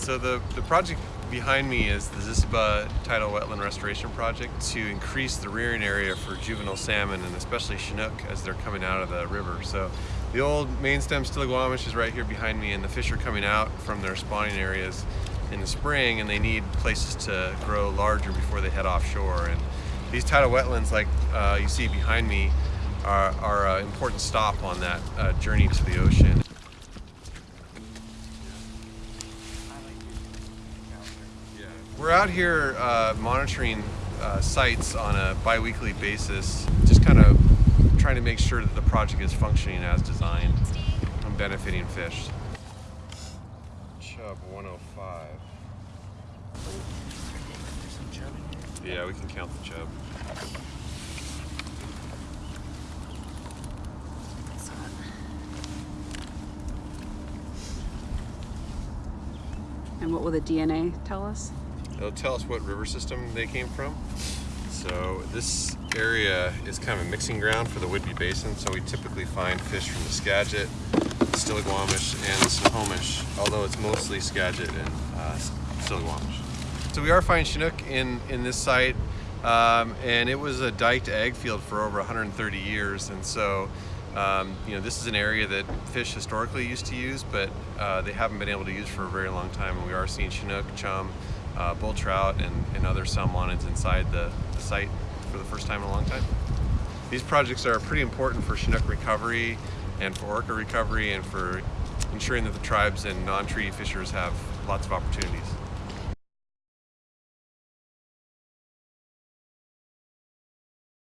So the, the project behind me is the Zissaba Tidal Wetland Restoration Project to increase the rearing area for juvenile salmon and especially Chinook as they're coming out of the river. So the old main stem Stillaguamish is right here behind me and the fish are coming out from their spawning areas in the spring and they need places to grow larger before they head offshore. And these tidal wetlands like uh, you see behind me are, are an important stop on that uh, journey to the ocean. We're out here uh, monitoring uh, sites on a bi-weekly basis, just kind of trying to make sure that the project is functioning as designed and benefiting fish. Chub 105. Yeah, we can count the chub. And what will the DNA tell us? It'll tell us what river system they came from. So this area is kind of a mixing ground for the Whidbey Basin, so we typically find fish from the Skagit, Stillaguamish, and Snohomish, although it's mostly Skagit and uh, Stillaguamish. So we are finding Chinook in, in this site, um, and it was a diked ag field for over 130 years, and so um, you know, this is an area that fish historically used to use, but uh, they haven't been able to use for a very long time. And we are seeing Chinook, chum, uh, bull trout, and, and other salmonids inside the, the, site for the first time in a long time. These projects are pretty important for Chinook recovery and for orca recovery and for ensuring that the tribes and non-treaty fishers have lots of opportunities.